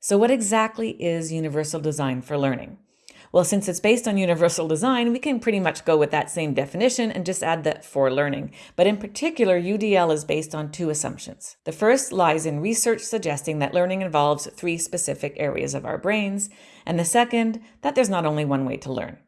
So what exactly is universal design for learning? Well, since it's based on universal design, we can pretty much go with that same definition and just add the for learning. But in particular, UDL is based on two assumptions. The first lies in research suggesting that learning involves three specific areas of our brains, and the second, that there's not only one way to learn.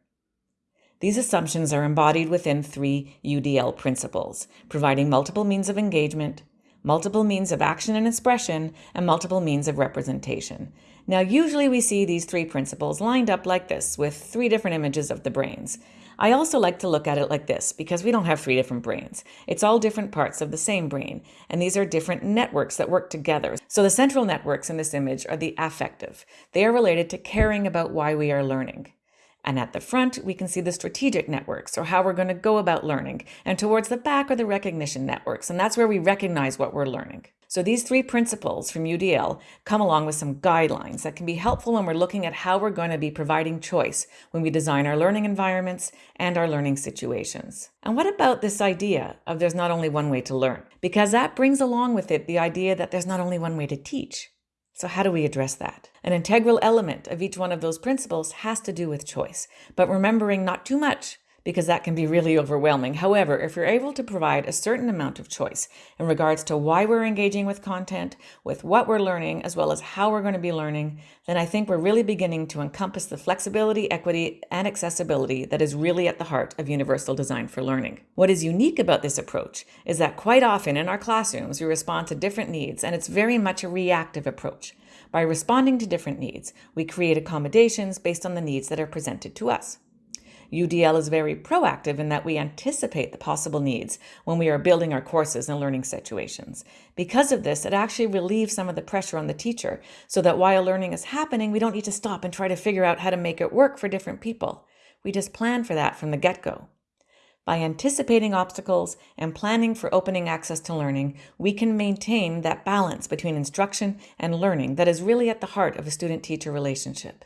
These assumptions are embodied within three UDL principles, providing multiple means of engagement, multiple means of action and expression, and multiple means of representation. Now, usually we see these three principles lined up like this with three different images of the brains. I also like to look at it like this because we don't have three different brains. It's all different parts of the same brain, and these are different networks that work together. So the central networks in this image are the affective. They are related to caring about why we are learning. And at the front, we can see the strategic networks, or how we're going to go about learning. And towards the back are the recognition networks, and that's where we recognize what we're learning. So these three principles from UDL come along with some guidelines that can be helpful when we're looking at how we're going to be providing choice when we design our learning environments and our learning situations. And what about this idea of there's not only one way to learn? Because that brings along with it the idea that there's not only one way to teach. So, how do we address that? An integral element of each one of those principles has to do with choice, but remembering not too much because that can be really overwhelming. However, if you're able to provide a certain amount of choice in regards to why we're engaging with content, with what we're learning, as well as how we're going to be learning, then I think we're really beginning to encompass the flexibility, equity, and accessibility that is really at the heart of universal design for learning. What is unique about this approach is that quite often in our classrooms, we respond to different needs, and it's very much a reactive approach. By responding to different needs, we create accommodations based on the needs that are presented to us. UDL is very proactive in that we anticipate the possible needs when we are building our courses and learning situations. Because of this, it actually relieves some of the pressure on the teacher so that while learning is happening, we don't need to stop and try to figure out how to make it work for different people. We just plan for that from the get go. By anticipating obstacles and planning for opening access to learning, we can maintain that balance between instruction and learning that is really at the heart of a student teacher relationship.